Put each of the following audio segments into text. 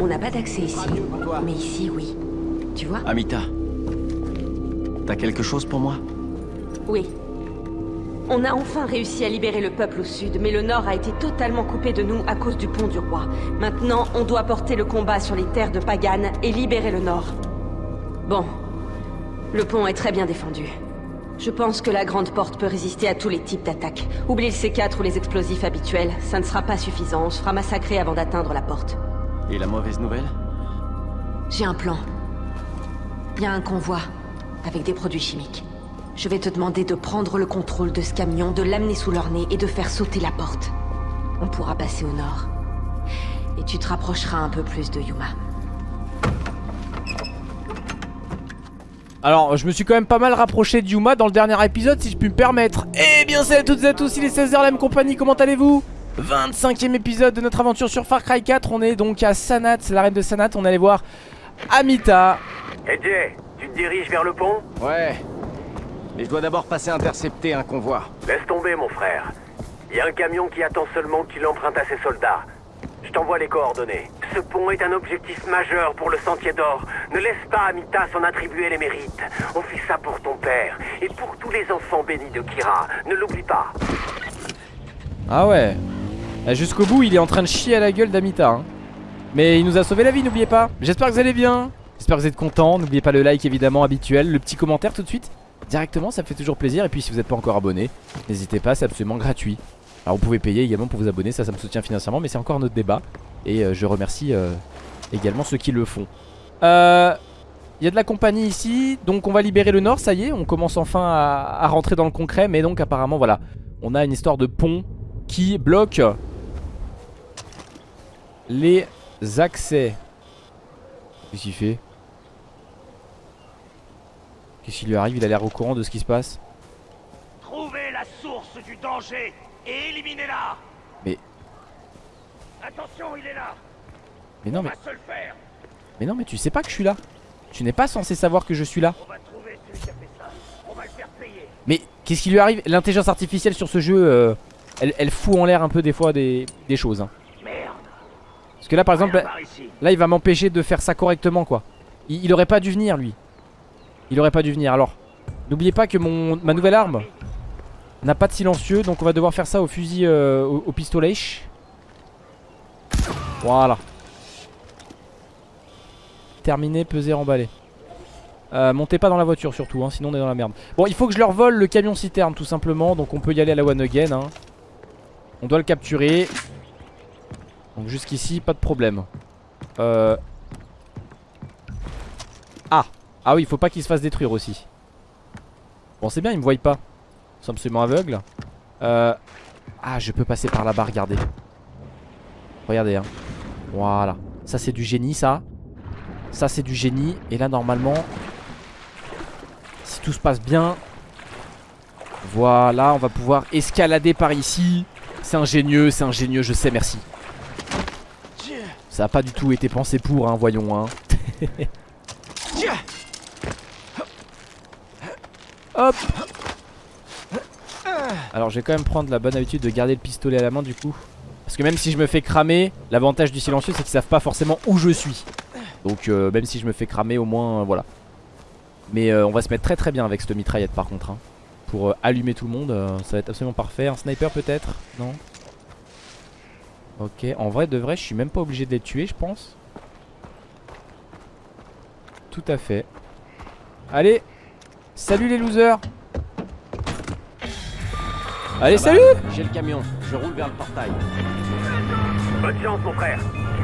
On n'a pas d'accès ici. Mais ici, oui. Tu vois? Amita. T'as quelque chose pour moi? Oui. On a enfin réussi à libérer le peuple au sud, mais le nord a été totalement coupé de nous à cause du pont du roi. Maintenant, on doit porter le combat sur les terres de Pagan et libérer le nord. Bon. Le pont est très bien défendu. Je pense que la grande porte peut résister à tous les types d'attaques. Oublie le C4 ou les explosifs habituels, ça ne sera pas suffisant, on se fera massacrer avant d'atteindre la porte. Et la mauvaise nouvelle? J'ai un plan. Il y a un convoi, avec des produits chimiques. Je vais te demander de prendre le contrôle de ce camion, de l'amener sous leur nez et de faire sauter la porte. On pourra passer au nord. Et tu te rapprocheras un peu plus de Yuma. Alors, je me suis quand même pas mal rapproché de Yuma dans le dernier épisode, si je puis me permettre. Eh bien, salut à toutes et à tous, il est 16h, la même compagnie, comment allez-vous? 25ème épisode de notre aventure sur Far Cry 4. On est donc à Sanat, c'est la reine de Sanat. On allait voir Amita. Hey Jay, tu te diriges vers le pont? Ouais. Mais je dois d'abord passer intercepter un convoi. Laisse tomber, mon frère. Il y a un camion qui attend seulement que tu l'empruntes à ses soldats. Je t'envoie les coordonnées. Ce pont est un objectif majeur pour le Sentier d'Or. Ne laisse pas Amita s'en attribuer les mérites. On fait ça pour ton père et pour tous les enfants bénis de Kira. Ne l'oublie pas. Ah ouais. Eh, Jusqu'au bout, il est en train de chier à la gueule d'Amita. hein. Mais il nous a sauvé la vie, n'oubliez pas. J'espère que vous allez bien. J'espère que vous êtes contents. N'oubliez pas le like évidemment habituel, le petit commentaire tout de suite. Directement, ça fait toujours plaisir. Et puis si vous n'êtes pas encore abonné, n'hésitez pas, c'est absolument gratuit. Alors vous pouvez payer également pour vous abonner, ça, ça me soutient financièrement, mais c'est encore notre débat. Et euh, je remercie euh, également ceux qui le font. Euh, Il y a de la compagnie ici, donc on va libérer le nord, ça y est, on commence enfin à, rentrer dans le concret. Mais donc apparemment, voilà, on a une histoire de pont qui bloque les accès. Qu'est-ce qu'il fait? Qu'est-ce qui lui arrive? Il a l'air au courant de ce qui se passe? Trouvez la source du danger éliminez-la. Mais- Attention, il est là. Mais non, mais, se le faire. mais non, mais tu sais pas que je suis là. Tu n'es pas censé savoir que je suis là. On va trouver celui qui a fait ça. On va le faire payer. Mais qu'est-ce qui lui arrive? L'intelligence artificielle sur ce jeu, euh, elle, elle fout en l'air un peu des fois des, des choses. hein. Merde. Parce que là, par exemple, là, il va m'empêcher de faire ça correctement, quoi. Il, il aurait pas dû venir, lui. Il aurait pas dû venir. Alors, n'oubliez pas que mon ma nouvelle arme n'a pas de silencieux, donc on va devoir faire ça au fusil, euh, au, pistolet. Voilà. Terminé, peser, emballé. Euh, montez pas dans la voiture surtout, hein, sinon on est dans la merde. Bon, il faut que je leur vole le camion citerne tout simplement, donc on peut y aller à la one again. hein. On doit le capturer. Donc jusqu'ici, pas de problème. Euh... Ah Ah oui, il faut pas qu'il se fasse détruire aussi. Bon, c'est bien, ils me voient pas. Ils sont absolument aveugles. Euh... Ah, je peux passer par là-bas, regardez. Regardez, hein. Voilà. Ça, c'est du génie, ça. Ça, c'est du génie. Et là, normalement, si tout se passe bien, voilà, on va pouvoir escalader par ici. C'est ingénieux, c'est ingénieux, je sais, merci. Ça a pas du tout été pensé pour, hein, voyons, hein. Hop Alors je vais quand même prendre la bonne habitude de garder le pistolet à la main du coup. Parce que même si je me fais cramer L'avantage du silencieux c'est qu'ils savent pas forcément où je suis. Donc euh, même si je me fais cramer au moins euh, voilà. Mais euh, on va se mettre très très bien avec cette mitraillette par contre hein. Pour allumer tout le monde Ça va être absolument parfait. Un sniper peut-être? Non? Ok. En vrai de vrai je suis même pas obligé de les tuer je pense. Tout à fait. Allez! Salut les losers Allez Ça va, salut J'ai le camion, je roule vers le portail. Bonne chance, mon frère.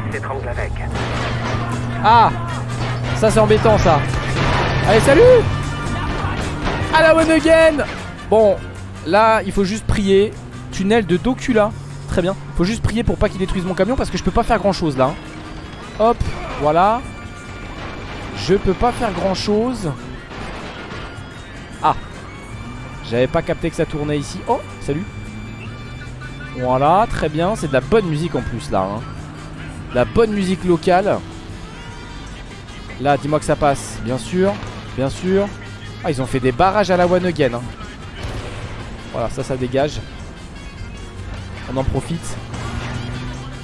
Il s'étrangle avec. Ah Ça c'est embêtant ça Allez salut À la one again Bon là il faut juste prier Tunnel de Docula Très bien Faut juste prier pour pas qu'il détruise mon camion Parce que je peux pas faire grand chose là hein. Hop voilà Je peux pas faire grand chose Ah J'avais pas capté que ça tournait ici Oh salut Voilà très bien C'est de la bonne musique en plus là hein. De La bonne musique locale Là, dis-moi que ça passe. Bien sûr, bien sûr. Ah, ils ont fait des barrages à la one again. hein. Voilà, ça, ça dégage. On en profite.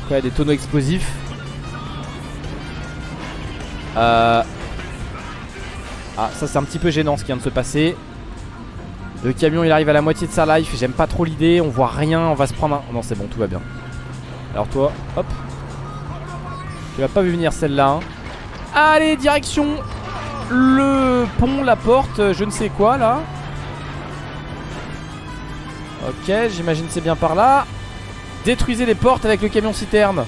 Quoi, il y a des tonneaux explosifs. Euh... Ah, ça c'est un petit peu gênant ce qui vient de se passer. Le camion il arrive à la moitié de sa life. J'aime pas trop l'idée. On voit rien. On va se prendre un. Non, c'est bon, tout va bien. Alors toi, hop. Tu l'as pas vu venir celle-là. hein. Allez, direction le pont, la porte, je ne sais quoi là. Ok, j'imagine c'est bien par là. Détruisez les portes avec le camion citerne.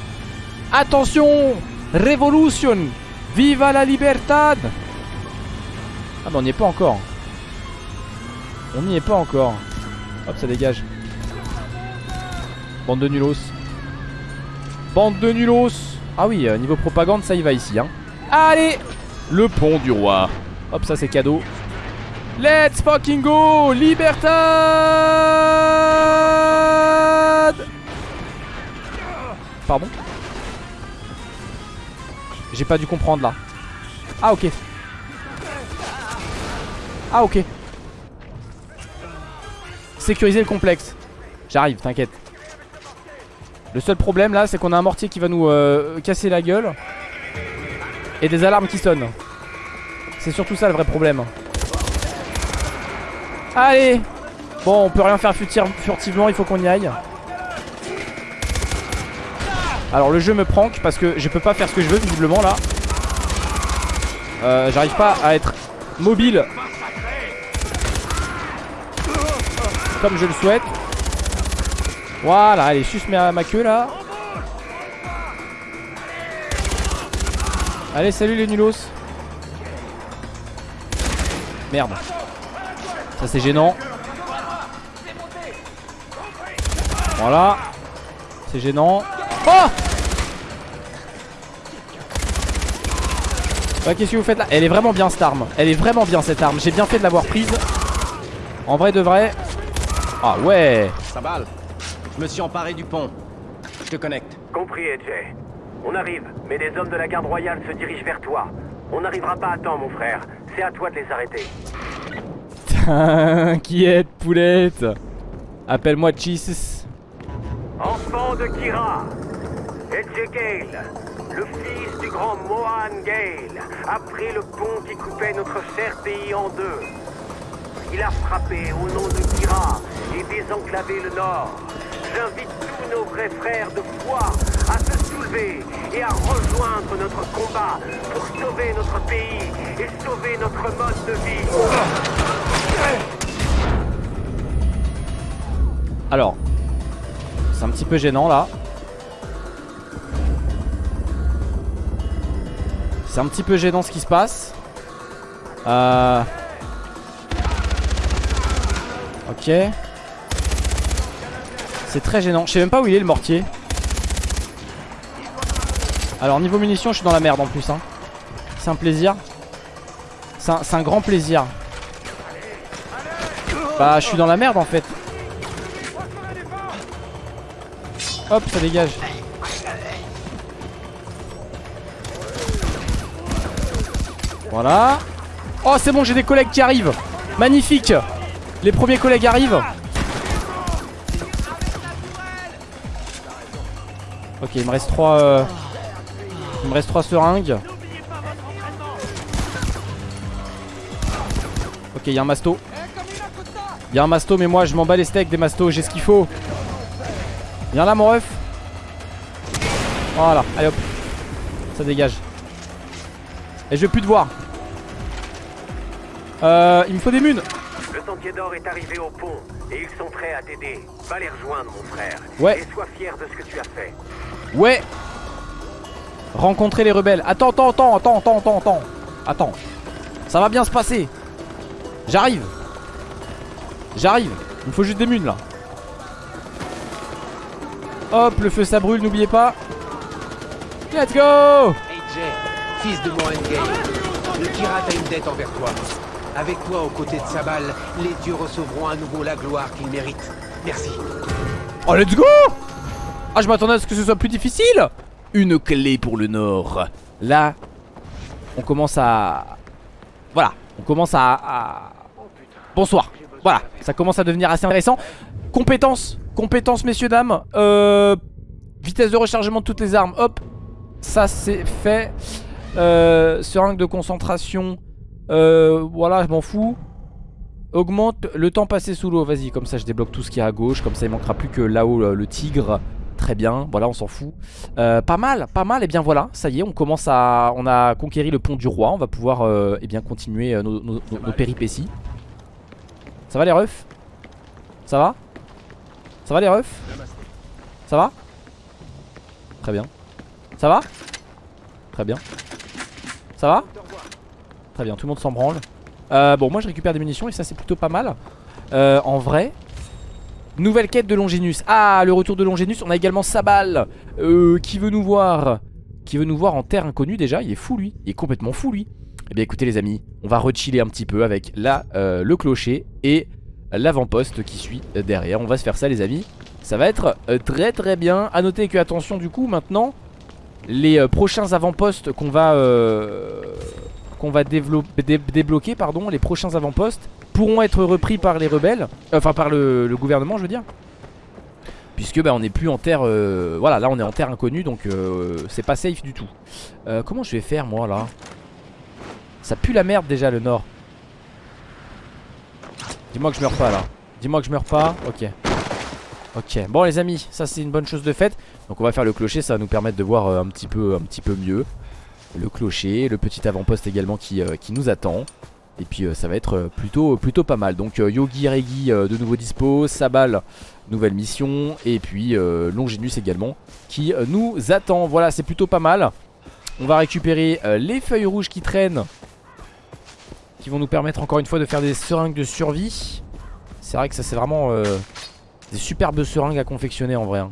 Attention Révolution Viva la libertad Ah bah on n'y est pas encore. On n'y est pas encore. Hop, ça dégage. Bande de nulos. Bande de nulos Ah oui, euh, niveau propagande, ça y va ici. Hein. Allez Le pont du roi. Hop, ça c'est cadeau. Let's fucking go Libertad Pardon? J'ai pas dû comprendre là. Ah ok. Ah ok. Sécuriser le complexe. J'arrive, t'inquiète. Le seul problème là, c'est qu'on a un mortier qui va nous euh, casser la gueule. Et des alarmes qui sonnent. C'est surtout ça le vrai problème. Allez Bon, on peut rien faire furti- furtivement, il faut qu'on y aille. Alors le jeu me prank parce que je peux pas faire ce que je veux visiblement là. Euh, J'arrive pas à être mobile comme je le souhaite. Voilà, allez, suce ma, ma queue là. Allez, salut les nulos. Merde. Ça c'est gênant. Voilà. C'est gênant. Oh Ouais, qu'est-ce que vous faites là? Elle est vraiment bien cette arme. Elle est vraiment bien cette arme. J'ai bien fait de l'avoir prise. En vrai de vrai. Ah ouais. Sabal, je me suis emparé du pont. Je te connecte. Compris, AJ. On arrive, mais les hommes de la garde royale se dirigent vers toi. On n'arrivera pas à temps, mon frère. C'est à toi de les arrêter. T'inquiète, poulette. Appelle-moi Jesus. Enfant de Kira, AJ Gale, le fils du grand Mohan Gale, a pris le pont qui coupait notre cher pays en deux. Il a frappé au nom de Kira et désenclavé le nord. J'invite tous nos vrais frères de foi à se soulever et à rejoindre notre combat pour sauver notre pays et sauver notre mode de vie. Alors. C'est un petit peu gênant là. C'est un petit peu gênant ce qui se passe. Euh... Ok. C'est très gênant. Je sais même pas où il est le mortier. Alors niveau munitions je suis dans la merde en plus hein. C'est un plaisir. C'est un, un grand plaisir. Bah je suis dans la merde en fait. Hop ça dégage. Voilà. Oh c'est bon j'ai des collègues qui arrivent. Magnifique. Les premiers collègues arrivent. Ok il me reste 3 Il me reste 3 seringues. Ok il y a un masto. Il y a un masto mais moi je m'en bats les steaks des mastos, j'ai ce qu'il faut. Viens là mon ref. Voilà, allez hop. Ça dégage. Et je veux plus te voir. Euh, il me faut des munes. Le sentier d'or est arrivé au pont et ils sont prêts à t'aider. Va les rejoindre, mon frère. Ouais. Et sois fier de ce que tu as fait. Ouais. Rencontrer les rebelles. Attends, attends, attends, attends, attends, attends, attends. Attends. Ça va bien se passer. J'arrive. J'arrive. Il me faut juste des munes là. Hop, le feu ça brûle, n'oubliez pas. Let's go AJ, fils de Mohan le Kirat a une dette envers toi. Avec toi aux côtés de Sabal, les dieux recevront à nouveau la gloire qu'ils méritent. Merci. Oh, let's go Ah, je m'attendais à ce que ce soit plus difficile Une clé pour le nord. Là, on commence à... Voilà, on commence à... Bonsoir. Voilà, ça commence à devenir assez intéressant. Compétences, compétences, messieurs, dames. Euh... Vitesse de rechargement de toutes les armes, hop Ça c'est fait euh, Seringue de concentration euh, Voilà, je m'en fous Augmente le temps passé sous l'eau Vas-y, comme ça je débloque tout ce qui est à gauche Comme ça il manquera plus que là-haut le tigre Très bien, voilà on s'en fout. Euh, Pas mal, pas mal, et bien voilà Ça y est, on commence à... On a conquéri le pont du roi On va pouvoir euh, eh bien continuer euh, nos, péripéties. Ça va les refs? Ça va? Ça va les refs? Ça va? Très bien. Ça va? Très bien. Ça va? Très bien, tout le monde s'en branle. Euh, Bon, moi je récupère des munitions et ça c'est plutôt pas mal. En vrai Nouvelle quête de Longinus. Ah, le retour de Longinus. On a également Sabal euh, Qui veut nous voir. Qui veut nous voir en terre inconnue déjà. Il est fou lui. Il est complètement fou lui. Eh bien écoutez les amis On va rechiller un petit peu avec là euh, le clocher Et l'avant-poste qui suit derrière. On va se faire ça les amis. Ça va être euh, très très bien. À noter que attention du coup maintenant Les prochains avant-postes qu'on va Qu'on va débloquer pardon Les prochains avant-postes pourront être repris par les rebelles Enfin par le, gouvernement je veux dire. Puisque bah, on n'est plus en terre euh, Voilà là on est en terre inconnue Donc euh, c'est pas safe du tout. Euh, Comment je vais faire moi là? Ça pue la merde déjà le nord. Dis-moi que je meurs pas là. Dis-moi que je meurs pas. Ok. Ok. Bon les amis ça c'est une bonne chose de faite. Donc on va faire le clocher ça va nous permettre de voir euh, un petit peu un petit peu mieux. Le clocher Le petit avant-poste également qui, euh, qui nous attend et puis euh, ça va être euh, plutôt, plutôt pas mal. Donc euh, Yogi Regi de nouveau dispo Sabal nouvelle mission Et puis Longinus également Qui nous attend. Voilà c'est plutôt pas mal. On va récupérer les feuilles rouges qui traînent Qui vont nous permettre encore une fois de faire des seringues de survie. C'est vrai que ça c'est vraiment Des superbes seringues à confectionner en vrai hein.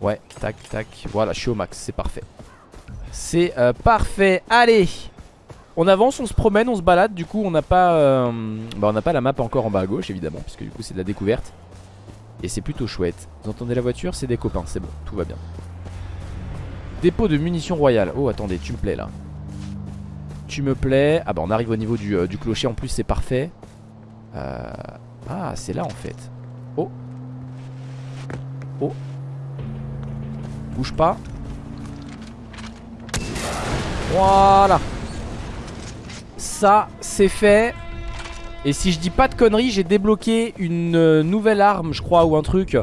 Ouais tac tac. Voilà je suis au max c'est parfait. C'est parfait. Allez on avance, on se promène, on se balade. Du coup, on n'a pas, euh, bah, on n'a pas la map encore en bas à gauche, évidemment, puisque du coup, c'est de la découverte. Et c'est plutôt chouette. Vous entendez la voiture? C'est des copains, c'est bon, tout va bien. Dépôt de munitions royales. Oh, attendez, tu me plais là. Tu me plais. Ah bah, on arrive au niveau du, euh, du clocher. En plus, c'est parfait. Euh, Ah, c'est là en fait. Oh. Oh. Bouge pas. Voilà. Ça, c'est fait. Et si je dis pas de conneries, j'ai débloqué une euh, nouvelle arme, je crois, ou un truc.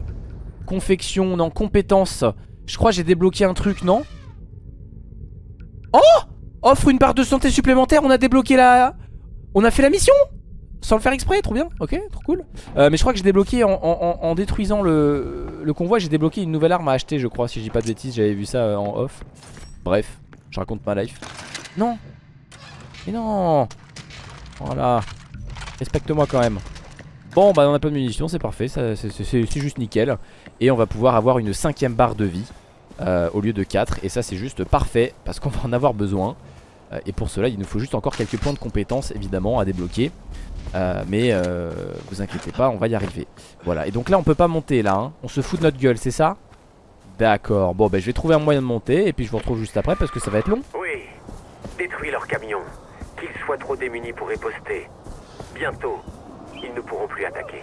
Confection, non, compétence. Je crois j'ai débloqué un truc, non Oh Offre une barre de santé supplémentaire, on a débloqué la... On a fait la mission Sans le faire exprès, trop bien, ok, trop cool. Euh, mais je crois que j'ai débloqué en détruisant le, le convoi, j'ai débloqué une nouvelle arme à acheter, je crois, si je dis pas de bêtises, j'avais vu ça euh, en off. Bref, je raconte ma life. Non Mais non Voilà. Respecte-moi quand même. Bon, bah on a pas de munitions, c'est parfait, c'est- juste nickel. Et on va pouvoir avoir une cinquième barre de vie euh, au lieu de 4. Et ça, c'est juste parfait parce qu'on va en avoir besoin. Euh, et pour cela, il nous faut juste encore quelques points de compétence, évidemment, à débloquer. Euh, mais vous inquiétez pas, on va y arriver. Voilà, et donc là, on peut pas monter là. hein. On se fout de notre gueule, c'est ça? D'accord. Bon, bah je vais trouver un moyen de monter. Et puis je vous retrouve juste après parce que ça va être long. Oui, détruis leurs camions. Trop démunis pour riposter. Bientôt, ils ne pourront plus attaquer.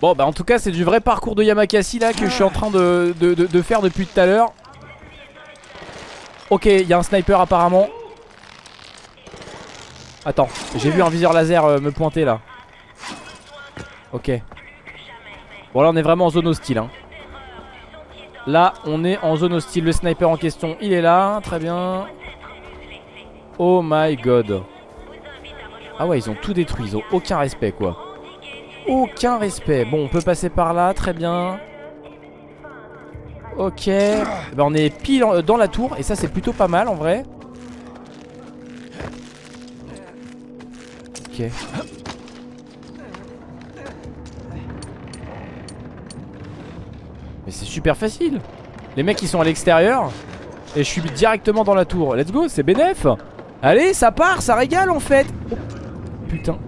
Bon bah en tout cas c'est du vrai parcours de Yamakasi là que je suis en train de, de- de- de faire depuis tout à l'heure Ok il y a un sniper apparemment Attends j'ai vu un viseur laser euh, me pointer là Ok Bon là on est vraiment en zone hostile hein. Là on est en zone hostile Le sniper en question il est là Très bien Oh my god Ah ouais ils ont tout détruit Ils ont aucun respect quoi aucun respect. Bon, on peut passer par là, très bien. Ok. Ben, on est pile en- dans la tour et ça c'est plutôt pas mal en vrai. Ok. Mais c'est super facile. Les mecs ils sont à l'extérieur et je suis directement dans la tour. Let's go, c'est bénef. Allez, ça part, ça régale en fait. Putain.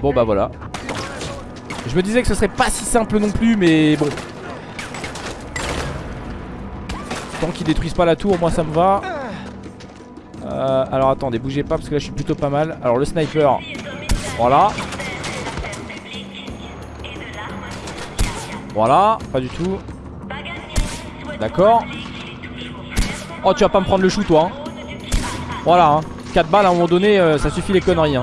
Bon bah voilà. Je me disais que ce serait pas si simple non plus, mais bon. Tant qu'ils détruisent pas la tour, moi ça me va. Euh, alors attendez, bougez pas parce que là je suis plutôt pas mal. Alors le sniper, voilà. Voilà, pas du tout. D'accord. Oh, tu vas pas me prendre le chou, toi. hein. Voilà, hein. 4 balles à un moment donné, euh, ça suffit les conneries. Hein.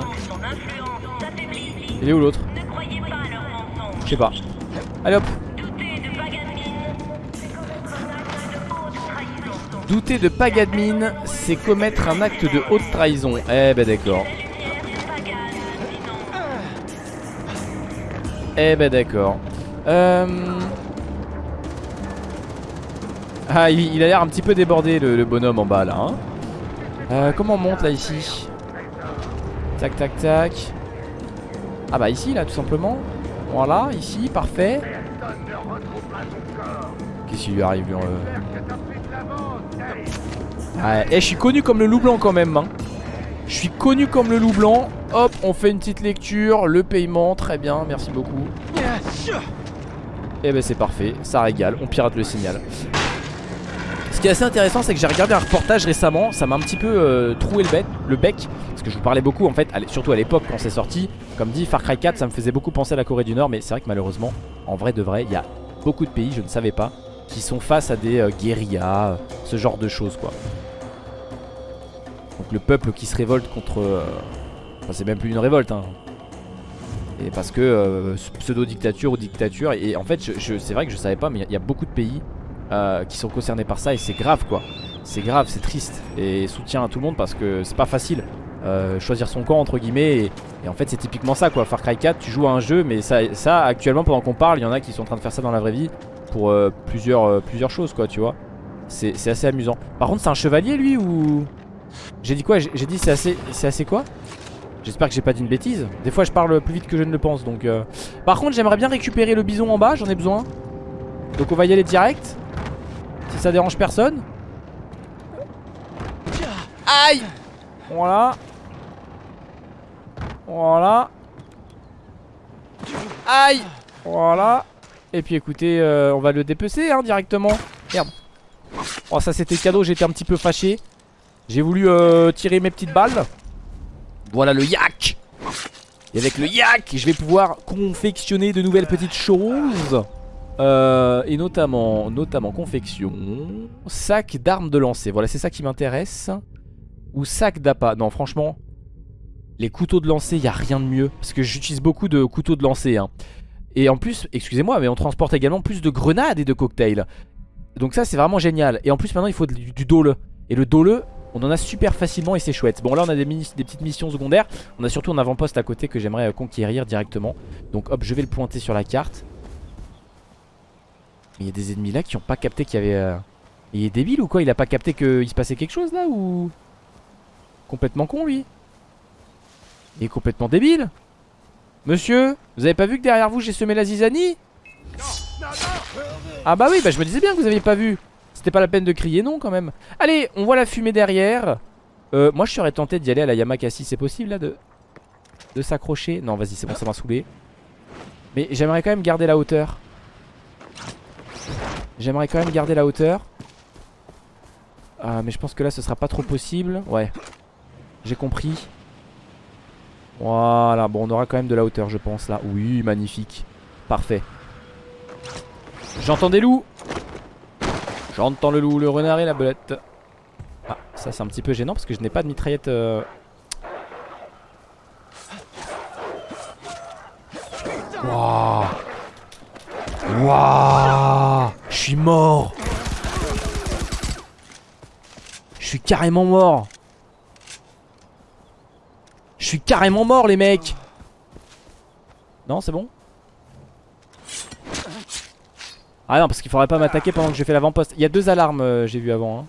Il est où l'autre? Je sais pas. Allez hop. Douter de Pagadmin, c'est commettre un acte de haute trahison. Eh ben d'accord. Eh ben d'accord. Euh... Ah, il, a l'air un petit peu débordé le, bonhomme en bas là. hein. Euh, comment on monte là ici? Tac tac tac. Ah bah ici là tout simplement. Voilà, ici, parfait. Qu'est-ce qui lui arrive euh? Eh, je suis connu comme le loup blanc quand même. hein. Je suis connu comme le loup blanc. Hop, on fait une petite lecture. Le paiement, très bien, merci beaucoup. Et ben c'est parfait, ça régale, on pirate le signal. Ce qui est assez intéressant, c'est que j'ai regardé un reportage récemment. Ça m'a un petit peu euh, troué le bec, le bec. Parce que je vous parlais beaucoup, en fait, surtout à l'époque quand c'est sorti. Comme dit, Far Cry 4, ça me faisait beaucoup penser à la Corée du Nord. Mais c'est vrai que malheureusement, en vrai de vrai, il y a beaucoup de pays, je ne savais pas, qui sont face à des euh, guérillas, euh, ce genre de choses, quoi. Donc le peuple qui se révolte contre... Enfin, c'est même plus une révolte, hein. Et parce que euh, pseudo-dictature ou dictature. Et en fait, je, c'est vrai que je savais pas, mais il y, a- beaucoup de pays euh, qui sont concernés par ça. Et c'est grave, quoi. C'est grave, c'est triste. Et soutien à tout le monde parce que c'est pas facile. euh, choisir son camp entre guillemets et, et en fait c'est typiquement ça quoi Far Cry 4 tu joues à un jeu mais ça, ça actuellement pendant qu'on parle il y en a qui sont en train de faire ça dans la vraie vie pour plusieurs, plusieurs choses quoi tu vois c'est assez amusant par contre c'est un chevalier lui ou? J'ai dit quoi? J'ai dit c'est assez c'est assez quoi? J'espère que j'ai pas dit une bêtise. Des fois je parle plus vite que je ne le pense donc euh. Par contre j'aimerais bien récupérer le bison en bas, j'en ai besoin. Donc on va y aller direct. Si ça dérange personne. Aïe Voilà. Voilà. Aïe Voilà. Et puis écoutez, euh, on va le dépecer hein, directement. Merde. Oh ça c'était cadeau, j'étais un petit peu fâché. J'ai voulu euh, tirer mes petites balles. Voilà le yak. Et avec le yak, je vais pouvoir confectionner de nouvelles petites choses. Euh, Et notamment, notamment confection. Sac d'armes de lancer, voilà c'est ça qui m'intéresse. Ou sac d'appât, non franchement Les couteaux de lancer, il a rien de mieux. Parce que j'utilise beaucoup de couteaux de lancer hein. Et en plus, excusez-moi, mais on transporte également plus de grenades et de cocktails. Donc ça c'est vraiment génial. Et en plus maintenant il faut du, du Et le dole, on en a super facilement et c'est chouette. Bon là on a des, petites missions secondaires. On a surtout un avant-poste à côté que j'aimerais euh, conquérir directement. Donc hop je vais le pointer sur la carte. Il y a des ennemis là qui ont pas capté qu'il y avait... euh, Il est débile ou quoi? Il a pas capté qu'il se passait quelque chose là ou... Complètement con lui Il est complètement débile Monsieur Vous avez pas vu que derrière vous j'ai semé la zizanie? Ah bah oui bah je me disais bien que vous aviez pas vu c'était pas la peine de crier non quand même. Allez on voit la fumée derrière. Euh, Moi je serais tenté d'y aller à la Yamakasi. C'est possible là de De s'accrocher? Non vas-y c'est bon ça m'a saoulé. Mais j'aimerais quand même garder la hauteur. J'aimerais quand même garder la hauteur. Ah mais je pense que là ce sera pas trop possible. Ouais. J'ai compris. Voilà bon on aura quand même de la hauteur je pense là. Oui magnifique. Parfait. J'entends des loups J'entends le loup, le renard et la belette. Ah, ça c'est un petit peu gênant parce que je n'ai pas de mitraillette. euh. Wouah Je suis mort Je suis carrément mort Je suis carrément mort les mecs Non c'est bon? Ah non parce qu'il faudrait pas m'attaquer pendant que je fais l'avant-poste. Il y a deux alarmes euh, j'ai vu avant hein.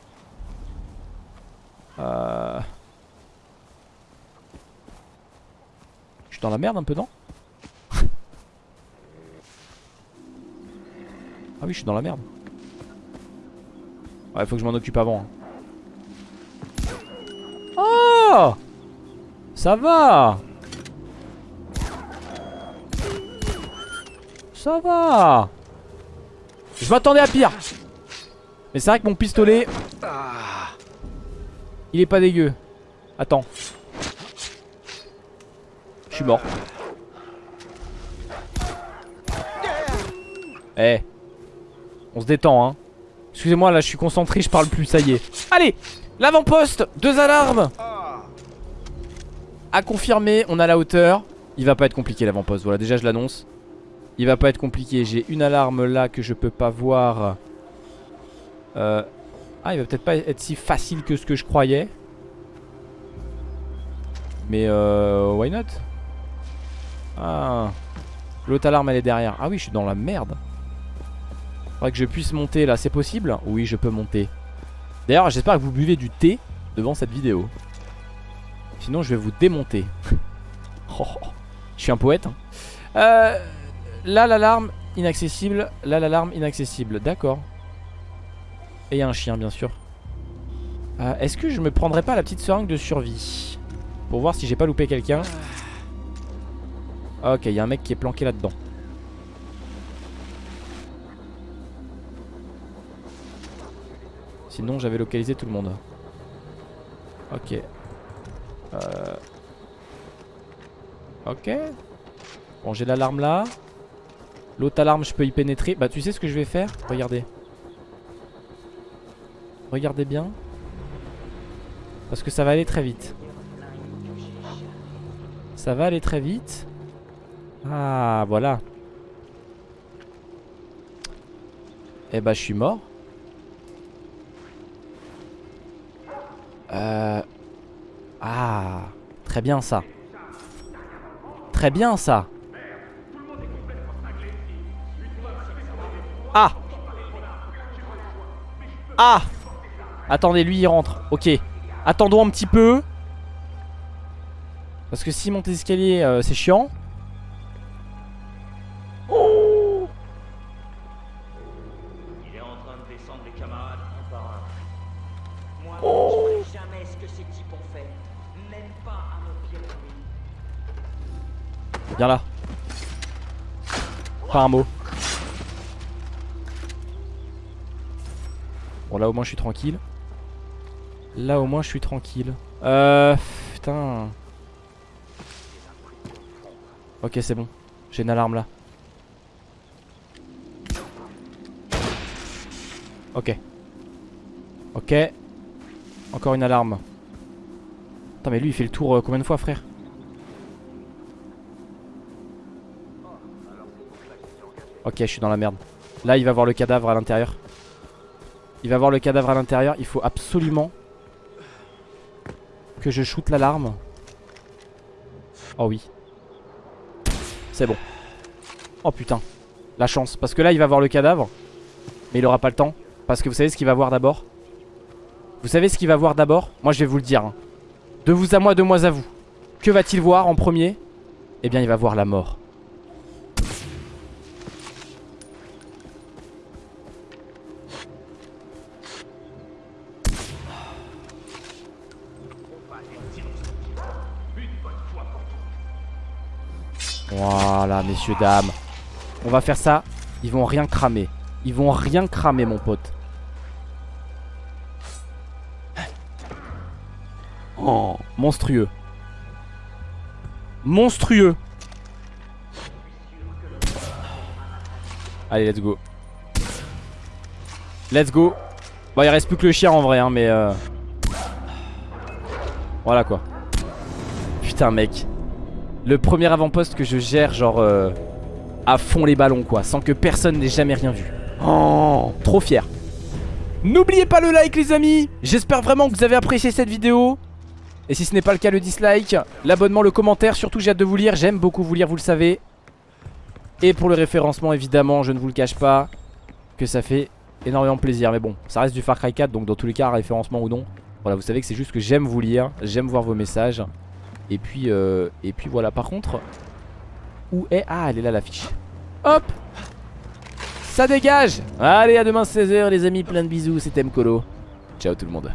Euh... Je suis dans la merde un peu non? Ah oui je suis dans la merde. Ouais faut que je m'en occupe avant hein. Oh! Ça va! Ça va Je m'attendais à pire Mais c'est vrai que mon pistolet Il est pas dégueu Attends Je suis mort Eh. On se détend, hein. Excusez-moi, là, je suis concentré, je parle plus, ça y est. Allez L'avant-poste Deux alarmes À confirmer, on a la hauteur. Il va pas être compliqué l'avant-poste, voilà, déjà je l'annonce. Il va pas être compliqué. J'ai une alarme là que je peux pas voir. Euh... Ah, il va peut-être pas être si facile que ce que je croyais. Mais euh... Why not? Ah... L'autre alarme elle est derrière. Ah oui, je suis dans la merde. Faudrait que je puisse monter là, c'est possible? Oui, je peux monter. D'ailleurs, j'espère que vous buvez du thé devant cette vidéo. Sinon, je vais vous démonter. Oh, oh, je suis un poète. Hein. Euh, là, l'alarme inaccessible. Là, l'alarme inaccessible. D'accord. Et il y a un chien, bien sûr. Euh, Est-ce que je me prendrais pas la petite seringue de survie Pour voir si j'ai pas loupé quelqu'un? Ok, il y a un mec qui est planqué là-dedans. Sinon, j'avais localisé tout le monde. Ok. Euh... Ok. Bon, j'ai l'alarme là. L'autre alarme, je peux y pénétrer. Bah, tu sais ce que je vais faire? Regardez. Regardez bien. Parce que ça va aller très vite. Ça va aller très vite. Ah, voilà. Eh bah, je suis mort. Euh... Ah, très bien ça. Très bien ça. Ah Attendez, lui il rentre. Ok. Attendons un petit peu. Parce que si monter l'escalier, euh, c'est chiant. Oh Il est en train de descendre les camarades un par un. Moi, je ne ferai jamais ce que ces types ont fait. Même pas à pire ennemi. Viens là. Pas un mot. Là au moins je suis tranquille. Là au moins je suis tranquille. Euh... Putain. Ok c'est bon. J'ai une alarme là. Ok. Ok. Encore une alarme. Attends mais lui il fait le tour euh, combien de fois frère? Ok je suis dans la merde Là il va voir le cadavre à l'intérieur Il va voir le cadavre à l'intérieur. Il faut absolument Que je shoote l'alarme. Oh oui. C'est bon. Oh putain. La chance. Parce que là il va voir le cadavre Mais il aura pas le temps. Parce que vous savez ce qu'il va voir d'abord? Vous savez ce qu'il va voir d'abord? Moi je vais vous le dire hein. De vous à moi, de moi à vous. Que va-t-il voir en premier? Eh bien il va voir la mort Voilà, messieurs, dames. On va faire ça. Ils vont rien cramer. Ils vont rien cramer, mon pote. Oh, monstrueux. Monstrueux. Allez, let's go. Let's go. Bon, il reste plus que le chien en vrai, hein, mais... Euh... Voilà, quoi. Putain, mec. Le premier avant-poste que je gère genre euh, à fond les ballons quoi Sans que personne n'ait jamais rien vu. Oh. Trop fier. N'oubliez pas le like les amis. J'espère vraiment que vous avez apprécié cette vidéo. Et si ce n'est pas le cas le dislike L'abonnement, le commentaire. Surtout j'ai hâte de vous lire. J'aime beaucoup vous lire vous le savez. Et pour le référencement évidemment je ne vous le cache pas Que ça fait énormément plaisir. Mais bon ça reste du Far Cry 4 Donc dans tous les cas référencement ou non Voilà vous savez que c'est juste que j'aime vous lire J'aime voir vos messages et puis, euh, et puis voilà, par contre Où est... Ah, elle est là l'affiche. Hop! Ça dégage! Allez, à demain 16h les amis, plein de bisous, c'était Mkolo Ciao tout le monde